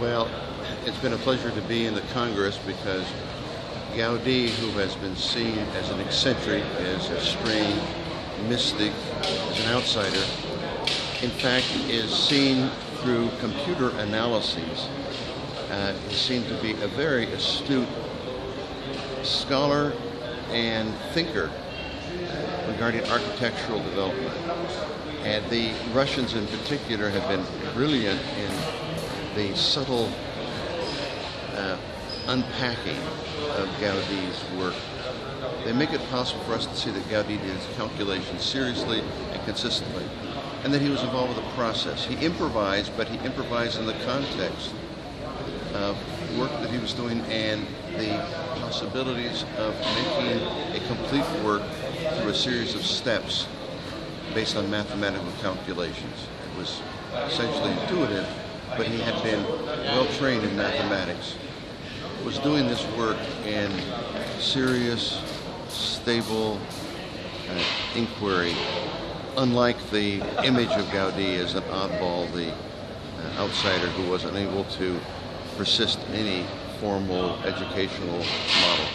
Well, it's been a pleasure to be in the Congress because Gaudi, who has been seen as an eccentric, as a strange mystic, as an outsider, in fact is seen through computer analyses. Uh, is seen to be a very astute scholar and thinker regarding architectural development. And the Russians in particular have been brilliant in the subtle uh, unpacking of Gaudi's work. They make it possible for us to see that Gaudi did his calculations seriously and consistently, and that he was involved with the process. He improvised, but he improvised in the context of work that he was doing and the possibilities of making a complete work through a series of steps based on mathematical calculations. It was essentially intuitive, but he had been well trained in mathematics. Was doing this work in serious, stable uh, inquiry, unlike the image of Gaudi as an oddball, the uh, outsider who was unable to persist in any formal educational model.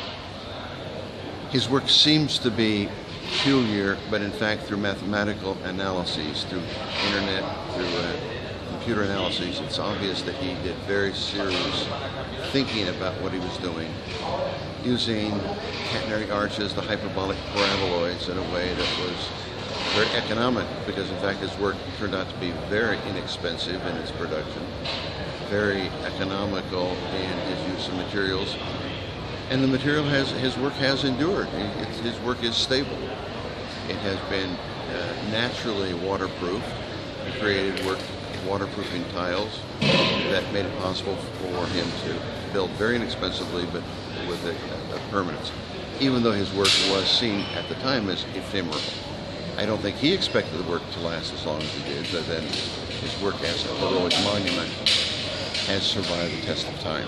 His work seems to be peculiar, but in fact through mathematical analyses, through internet, through uh, computer analyses, it's obvious that he did very serious thinking about what he was doing, using catenary arches, the hyperbolic paraboloids in a way that was very economic because in fact his work turned out to be very inexpensive in its production, very economical in his use of materials, and the material has his work has endured. It's, his work is stable. It has been uh, naturally waterproof. He created work waterproofing tiles that made it possible for him to build very inexpensively, but with a, a permanence. Even though his work was seen at the time as ephemeral. I don't think he expected the work to last as long as it did, but then his work as a heroic monument has survived the test of time.